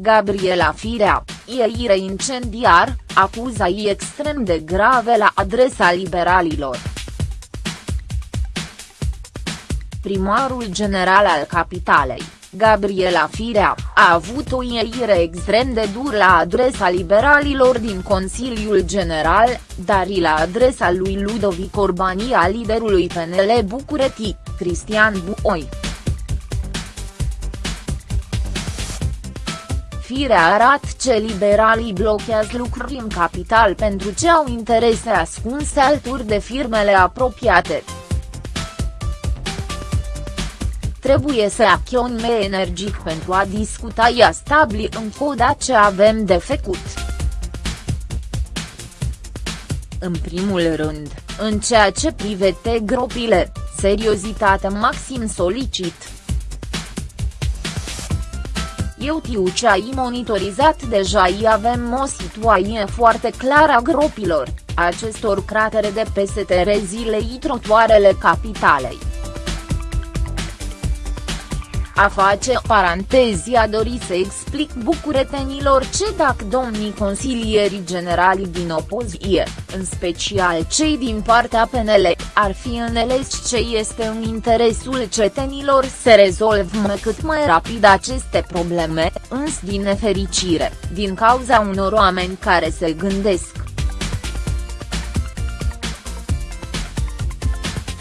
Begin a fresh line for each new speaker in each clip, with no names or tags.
Gabriela Firea, ieire incendiar, acuzai extrem de grave la adresa liberalilor. Primarul general al capitalei, Gabriela Firea, a avut o ieire extrem de dur la adresa liberalilor din Consiliul General, dar și la adresa lui Ludovic Orbani a liderului PNL București, Cristian Buoi. Firea arată ce liberalii blochează lucruri în capital pentru ce au interese ascunse alături de firmele apropiate. Trebuie să acționăm energic pentru a discuta ea stabili în coda ce avem de făcut. În primul rând, în ceea ce privește gropile, seriozitate maxim solicit. Eu tiu ce ai monitorizat deja i avem o situație foarte clară a gropilor, acestor kratere de peste rezilei trotuarele capitalei. A face parantezi a dori să explic bucuretenilor ce dacă domnii consilierii generali din opoziție, în special cei din partea PNL, ar fi înțeles ce este în interesul cetenilor să rezolvăm cât mai rapid aceste probleme, însă din nefericire, din cauza unor oameni care se gândesc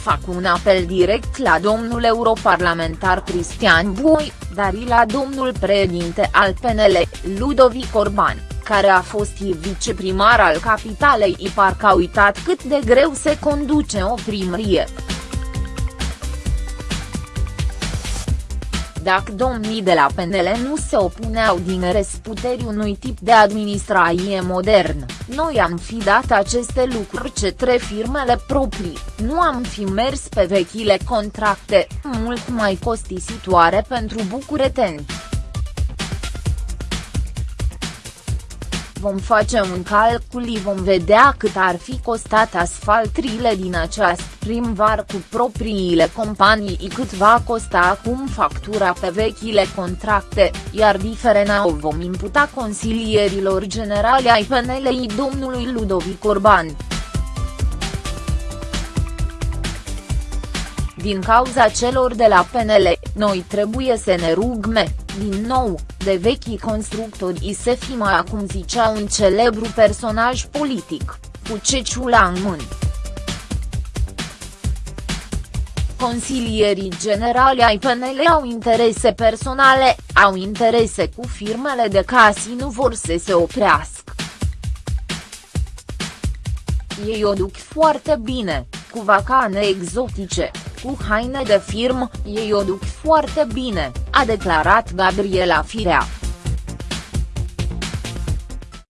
fac un apel direct la domnul europarlamentar Cristian Bui, dar și la domnul președinte al PNL, Ludovic Orban, care a fost viceprimar al capitalei și parcă a uitat cât de greu se conduce o primărie. Dacă domnii de la PNL nu se opuneau din răsputeri unui tip de administrație modern, noi am fi dat aceste lucruri către firmele proprii, nu am fi mers pe vechile contracte, mult mai costisitoare pentru bucureteni. Vom face un calcul și vom vedea cât ar fi costat asfaltrile din această primvar cu propriile companii cât va costa acum factura pe vechile contracte, iar diferena o vom imputa consilierilor generale ai PNL-i domnului Ludovic Orban. Din cauza celor de la PNL, noi trebuie să ne rugme, din nou, de vechii constructori se fima acum zicea un celebru personaj politic, cu ceciula în mână. Consilierii generali ai PNL au interese personale, au interese cu firmele de casi nu vor să se oprească. Ei o duc foarte bine, cu vacane exotice, cu haine de firmă, ei o duc foarte bine, a declarat Gabriela Firea.